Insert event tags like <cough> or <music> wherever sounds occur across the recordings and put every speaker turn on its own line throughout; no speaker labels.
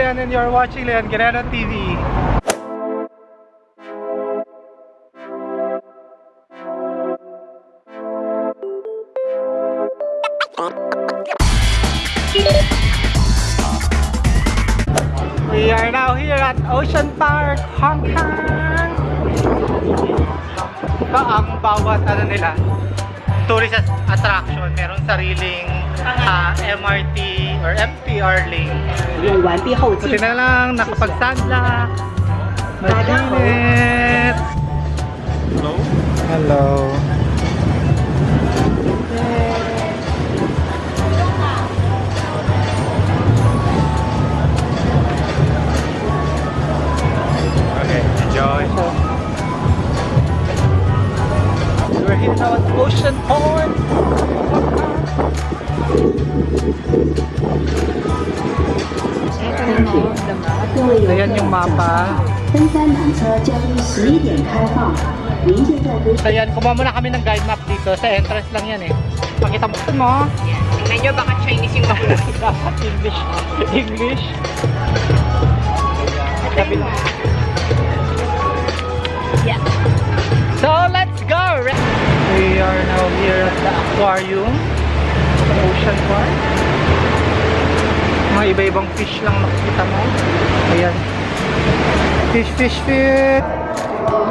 Leon and you're watching Leon Guerrero TV. We are now here at Ocean Park, Hong Kong. Ba ang bawat ano nila, tourist at- attraction, meron sariling ah, MRT lane or MPR lane.
Yung 1P ho.
Buti na lang, nakapag-sunblock. Maginit. Hello? Hello. Yan, kumuha muna kami ng guide map dito. Sa entrance lang yan eh. Pakita mo ito mo.
Tingnan nyo, baka Chinese yung bakuna. <laughs>
Dapat English. English. Kabila.
Yeah.
So let's go! We are now here at the aquarium. Sa Ocean Park. Mga iba-ibang fish lang makikita mo. Ayan. Fish, fish, fish!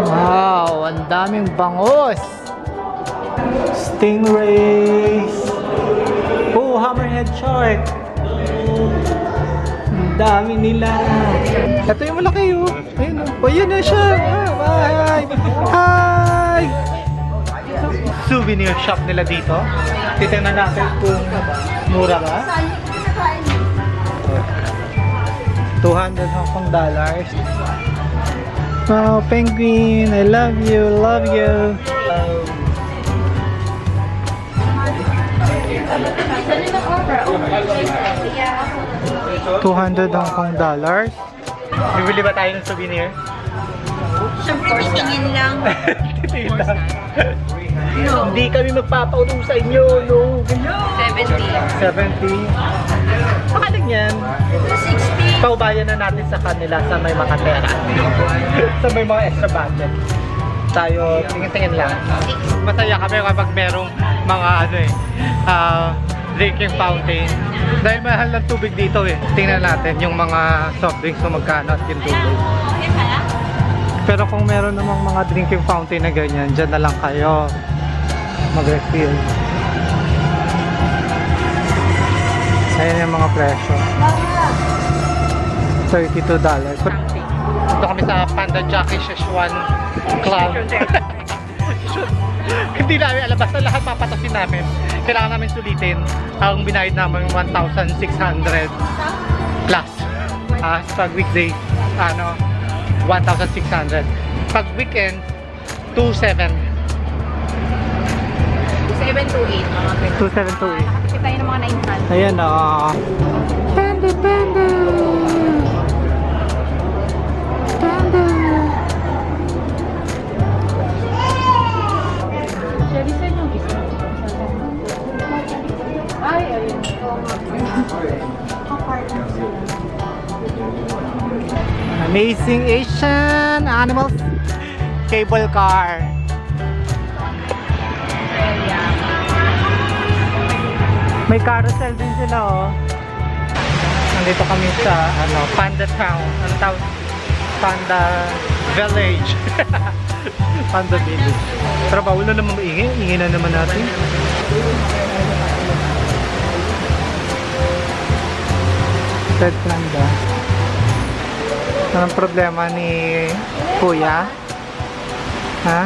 Wow! Ang daming bangos! Stingrays! Oh, hammerhead shark! Ang dami nila! Ito yung malaki oh! Ayun oh! Oh, yun na siya! Ah, Hi! Hi! Souvenir shop nila dito. Titingnan natin kung mura ba. 200 Hong Kong dollars. Wow, penguin! I love you, love you. 200 Hong Kong dollars. Bibili ba tayo ng souvenir?
Tingin lang. <laughs>
Titingin lang. Hindi kami magpapautong sa inyo, no?
70.
70. Baka lang yan.
60.
Paubayan na natin sa kanila sa may mga pera. <laughs> sa may mga extra budget. Tayo, tingin-tingin lang. Masaya kami kapag merong mga ano eh, ah, drinking fountain. Dahil mahal ng tubig dito eh. Tingnan natin yung mga soft drinks kung magkano at yung tubig. Pero kung meron namang mga drinking fountain na ganyan, dyan na lang kayo mag-refill. Ayan yung mga presyo. $32. Dito kami sa Panda Jockey Szechuan Club. <laughs> Hindi namin alam, basta lahat papatasin namin. Kailangan namin sulitin. Ang binayad namin 1,600 plus. Ah, pag weekday, ano, 1,600. Pag weekend, 2,700.
7 to 8. Mga ganun.
2,728.
Kasi tayo ng mga 900.
Ayan na. Panda, panda. Panda.
Ay, ayun.
Amazing Asian Animals Cable Car. May carousel din sila oh. Nandito kami sa ano, Panda Town. Ano tawag? Panda Village. <laughs> Panda Village. Pero bawal na naman maingay. Ingay na naman natin. Red Panda. Anong problema ni Kuya? Ha?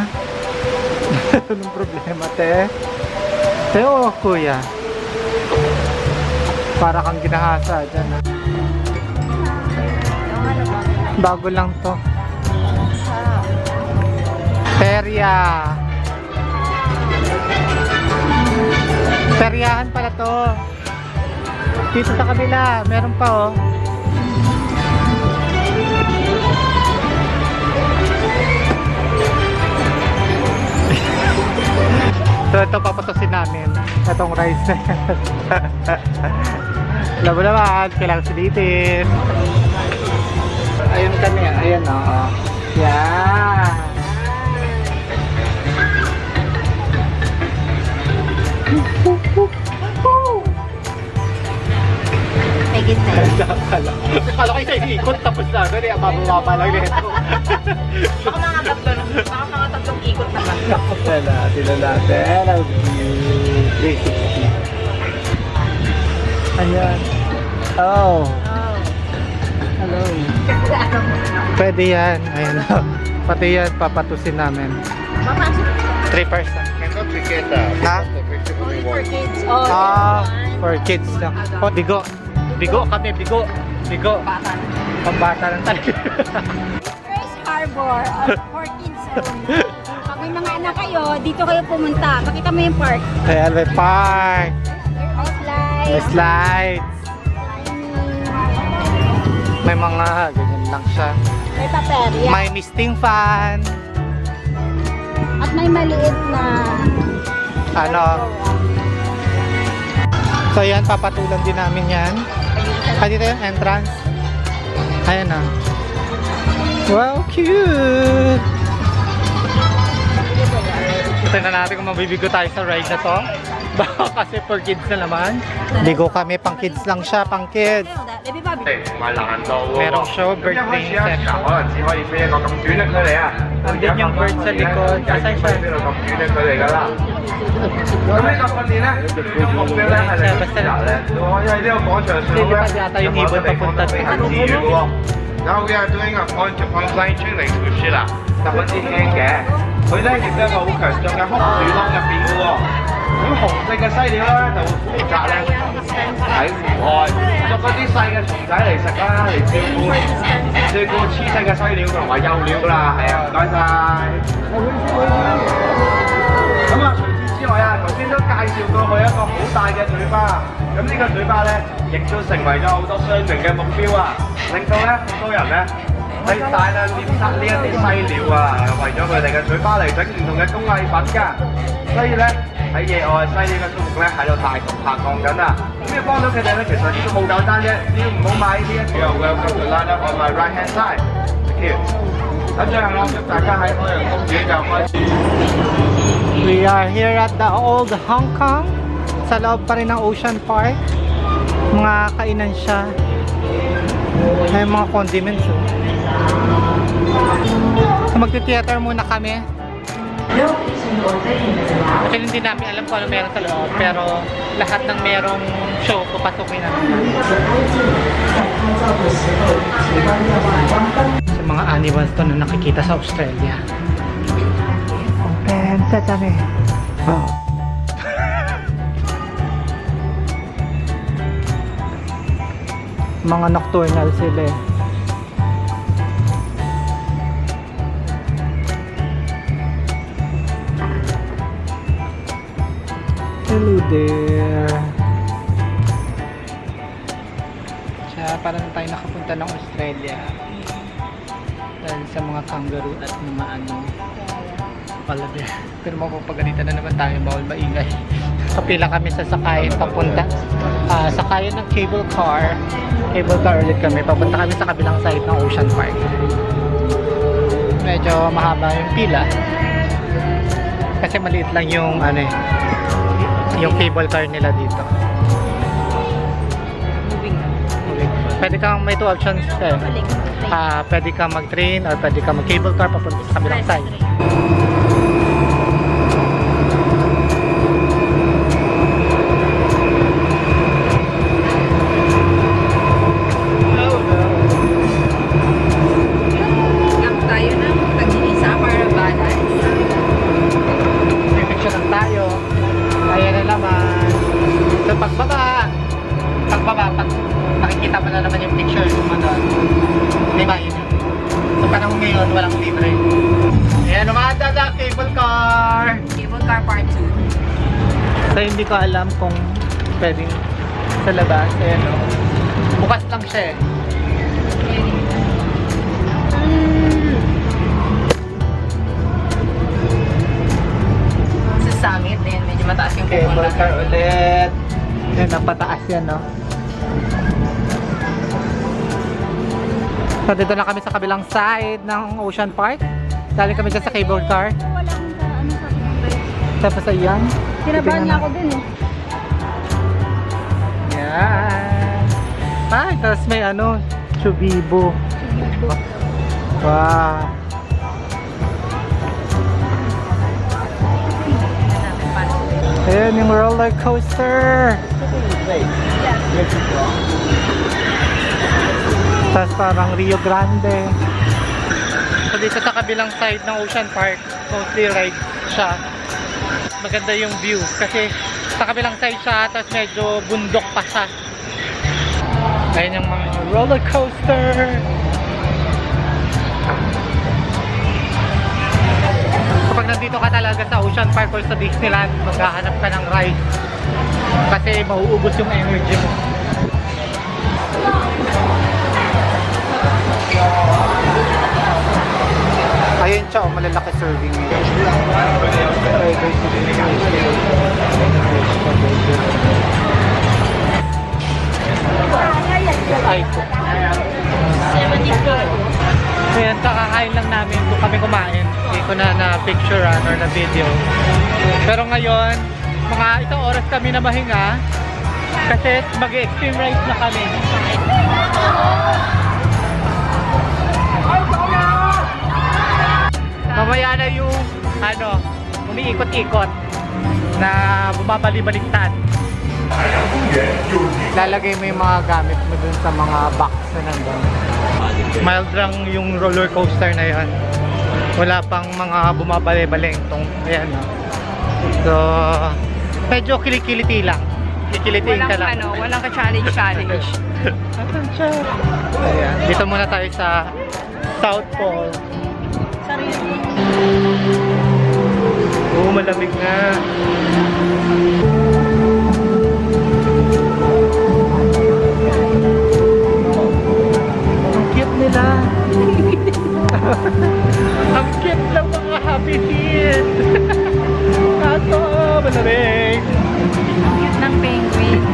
<laughs> Anong problema, te? Te o Kuya? Para kang ginahasa dyan, ha? Bago lang to. Perya. Peryahan pala to. Dito sa kabila, meron pa oh. <laughs> So ito papatusin namin itong rice na yan. <laughs> Alam mo naman, kailangan sulitin. kami. Ayan o. Oh. Yan.
May yun.
Kala kala ko isa ikot tapos na. Ano eh, mababa lang nito.
Baka mga tatlo, baka mga tatlong ikot naman.
Tignan natin, tignan natin. Ang view. 360. Ayan. Oh. Hello. Pwede yan. Ayan o. Pati yan, papatusin namin.
Papasok.
3%.
Cannot etiqueta.
Ha?
Only for kids. Oh,
Ah, for kids lang. Oh, bigo. Bigo kami, bigo. Bigo.
Bata.
Pambata lang talaga. <laughs>
First Harbor of only. Pag may mga anak kayo, dito kayo pumunta. Makita mo yung park.
Ayan, may park.
May slide.
May slides. May mga ganyan lang siya.
May paperya.
May misting fan.
At may maliit na
Ano? So yan, papatulan din namin yan. Ah, dito yung entrance. Ayan na. Wow, cute! Tingnan natin kung mabibigo tayo sa ride na to. Baka kasi for kids na naman. Bigo kami, pang kids lang siya, pang kids.
Baby Bobby.
唔系难度喎
Merong show,
咁一开
birthday
始一时候可能只可以飞一个咁短嘅距离啊。
Andun yung bird sa likod. Asan siya?
飞到咁短嘅距离㗎啦。咁呢个训练咧，个目标咧系你嘅时候咧，我喺呢个广场上咧，
Lilipad yata yung ibon papunta
飞行自如嘅喎。然后 we are doing a point to point flying training to Sheila，十分之轻嘅。佢咧亦都有一个好强壮嘅空树窿入边嘅喎。 咁紅色嘅犀鳥咧就會負責咧喺戶外捉嗰啲細嘅蟲仔嚟食啦，嚟照顧照顧黐細嘅犀鳥同埋幼鳥啦。係啊，唔該晒。咁啊，除此之外啊，頭先都介紹過佢一個好大嘅嘴巴，咁呢個嘴巴咧，亦都成為咗好多商人嘅目標啊，令到咧好多人咧系大量猎杀呢一啲犀鸟啊，为咗佢哋嘅嘴巴嚟整唔同嘅工艺品㗎，所以咧喺野外犀鸟嘅数目咧喺度大幅下降紧啊！咁要帮到佢哋咧，其实都好简单啫，只要唔好买呢一条嘅跟住拉得 on my right hand side。Thank you。咁最后啦，祝大家喺海洋公园就开始。
We are here at the old Hong Kong. Sa loob pa rin ng Ocean Park. Mga kainan siya. May mga condiments. Oh. So magti-theater muna kami. Kasi hindi namin alam kung ano meron sa loob. Pero lahat ng merong show, papasukin namin. Sa mga animals to na nakikita sa Australia. Open sesame. Oh. Mga nocturnal sila eh. Hello there. Siya, parang tayo nakapunta ng Australia. Dahil sa mga kangaroo at mga ano, pala bear. Pero mapapagalitan na naman tayo, bawal maingay. Kapila kami sa sakayan papunta. ah sakayan ng cable car. Cable car ulit kami. Papunta kami sa kabilang side ng Ocean Park. Medyo mahaba yung pila. Kasi maliit lang yung ano eh, yung cable car nila dito. Pwede kang may two options eh. Ah, pwede kang mag-train or pwede kang mag-cable car papunta sa kabilang side. So hindi ko alam kung pwedeng sa labas. Ayan o. Bukas lang siya eh.
Sa summit din, medyo mataas yung
Cable
pupunta.
car ulit. Ayan, napataas yan no. Nandito na kami sa kabilang side ng Ocean Park. Dali kami dyan sa cable car.
Walang ano sa
Tapos ayan.
Tinabahan niya ako dun eh.
Yan. Ay, tapos may ano, Chubibo. Wow. Ayan yung roller coaster. Tapos parang Rio Grande. So dito sa kabilang side ng Ocean Park, mostly ride siya. Maganda yung view kasi sa kabilang side siya, tapos medyo bundok pa siya. Ayan yung mga roller coaster. Kapag nandito ka talaga sa Ocean Park or sa Disneyland, maghahanap ka ng ride. Kasi mauubos yung energy mo. Ayun siya, oh, malalaki serving niya. Ay po. Ayan, kakakain lang namin kung kami kumain. Hindi ko na na-picturean or na-video. Pero ngayon, mga isang oras kami na mahinga. Kasi mag-extreme ride na kami. Mamaya na yung ano, umiikot-ikot na bumabali-baliktad. Lalagay mo yung mga gamit mo dun sa mga box na nandun. Mild lang yung roller coaster na yan. Wala pang mga bumabali-baleng tong ayan no. So, medyo kilikiliti lang. Kikilitiin ka lang.
ano, walang ka-challenge challenge.
Siya? <laughs> Ayan. Dito muna tayo sa South Pole. Oo, malamig na. Ang cute nila. <laughs> Ang cute ng mga happy feet. <laughs> Kaso, malamig.
Cute ng penguin.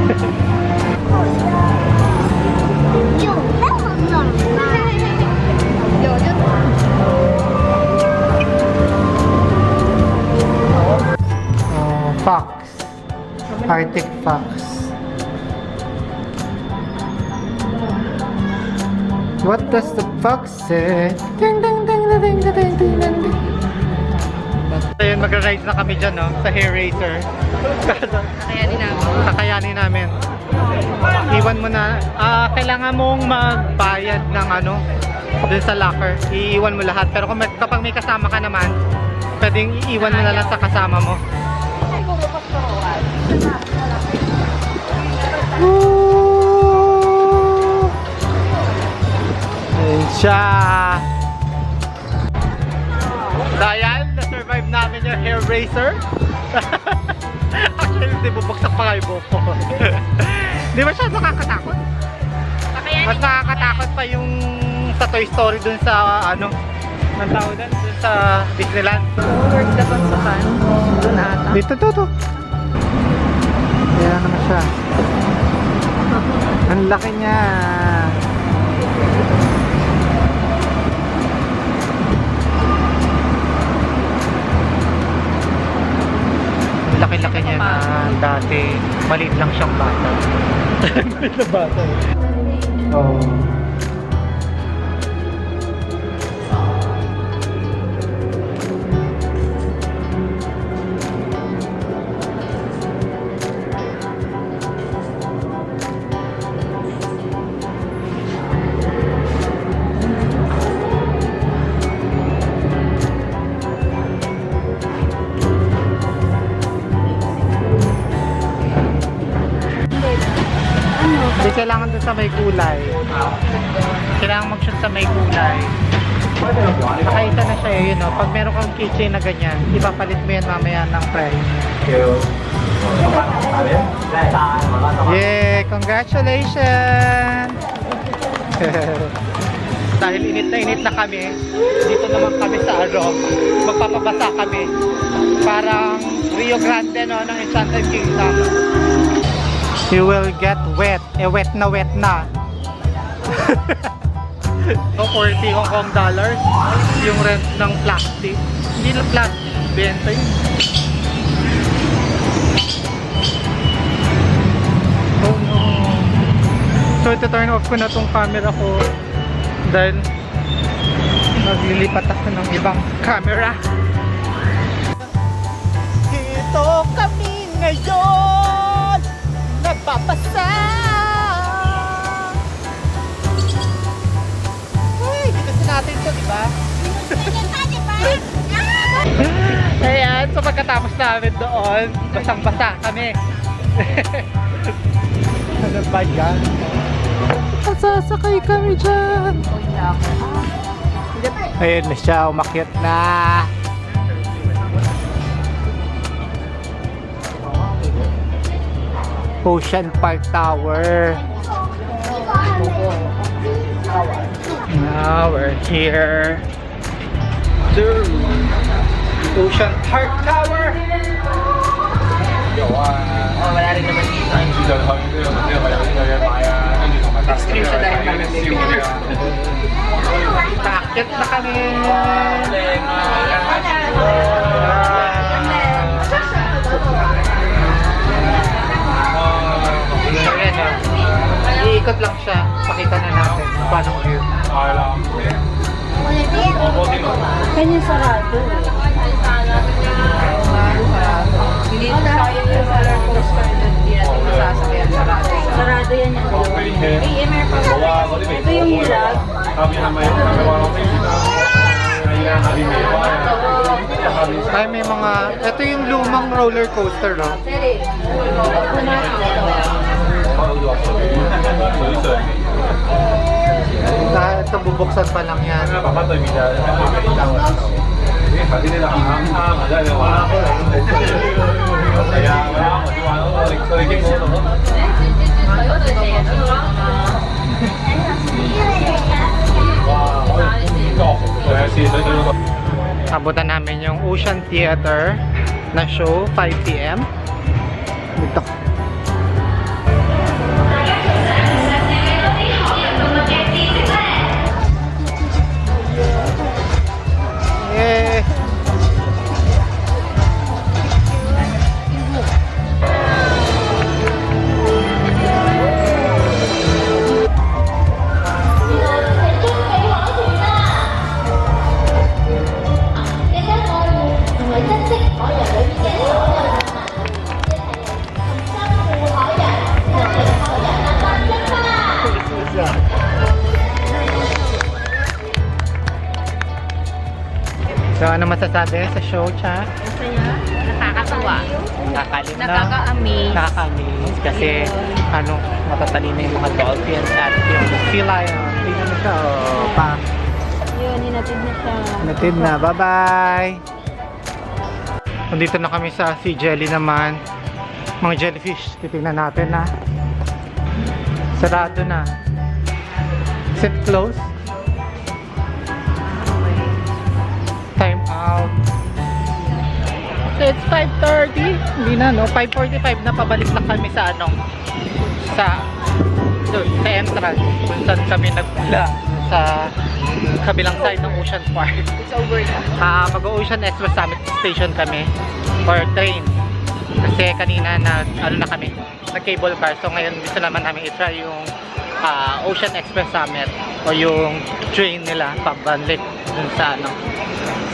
Arctic fox. What does the fox say? Ding ding ding ding ding ding ding ding ding ding. Ayun, magra-ride na kami dyan, no? Sa hair racer.
Kaya din namin.
Kakayanin namin. Iwan mo na, ah, kailangan mong magbayad ng ano, dun sa locker. Iiwan mo lahat. Pero kung may, kapag may kasama ka naman, pwedeng iiwan mo na lang sa kasama mo. Woo! Ayun siya. Dayan, na-survive namin yung hair racer. <laughs> Actually, hindi bubagsak pa nga yung buhok ko. <laughs> Di ba siya nakakatakot? Mas nakakatakot pa yung sa Toy Story dun sa ano, ng tao dun, dun sa Disneyland.
Work the pagsakan. Doon ata.
Dito to to. Ayan naman siya. Ang laki niya. Ang laki-laki niya na dati. Maliit lang siyang bata. <laughs> Maliit na bata. Oh. May kulay. Kailangan mag-shoot sa may kulay. Nakaisa na siya yun, no? Pag meron kang keychain na ganyan, ipapalit mo yan mamaya ng price. Yay! Congratulations! <laughs> Dahil init na init na kami, dito naman kami sa Aro. Magpapabasa kami. Parang Rio Grande, no? Ng Enchanted Kingdom. You will get wet. Eh, wet na wet na. <laughs> So, 40 Hong Kong dollars yung rent ng plastic. Hindi lang plastic, benta yun. Oh no. So, ito turn off ko na tong camera ko dahil maglilipat ako ng ibang camera. Dito kami ngayon nagpapasa. Uy, dito sa natin to, di ba? <laughs> Ayan, so pagkatapos namin doon, basang-basa kami. <laughs> ano ba yan? Sasakay kami dyan. Ayun na siya, umakyat na. Ocean Park Tower. Now we're here to Ocean Park Tower. Takit na kami! paano ko
yun? Akala ko. Opo, din o.
Kanya sarado.
Hindi tayo yung roller coaster doon. Hindi natin masasakyan
sarado. Yan yung
eh.
Ito yung hilag.
Kami naman yung kami wala ko yung
ay, may mga... Ito yung lumang roller coaster, no?
Sorry.
Kahit ang bubuksan pa lang yan. Abutan namin yung Ocean Theater na show 5pm masasabi sa show, Cha?
Masaya. Nakakatuwa.
Nakakalim na.
Nakaka-amaze.
Nakaka-amaze kasi ano, matatalino yung mga dolphins at yung sea lion. Tingnan mo siya, oh, pa.
Yun, hinatid na siya.
Natid na, bye-bye! Nandito na kami sa Sea Jelly naman. Mga jellyfish, titignan natin na. Sarado na. Is it closed? Out. So it's 5.30. Hindi na no, 5.45 na pabalik na kami sa ano, sa doon, sa entrance kung saan kami nagmula sa kabilang side ng Ocean Park.
It's over na. <laughs>
Ah, mag-Ocean Express Summit Station kami for train. Kasi kanina na ano na kami, nag cable car. So ngayon gusto naman namin i-try yung ah, Ocean Express Summit o yung train nila pabalik dun sa ano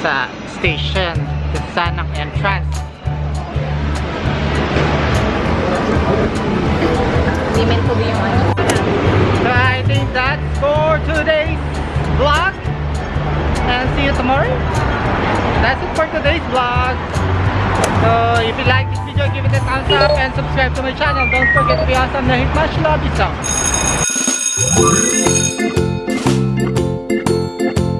sa station dun sa ng entrance.
Meant to be yung ano.
So I think that's for today's vlog. And see you tomorrow. That's it for today's vlog. So if you like this video, give it a thumbs up and subscribe to my channel. Don't forget to be awesome. and Much love you so.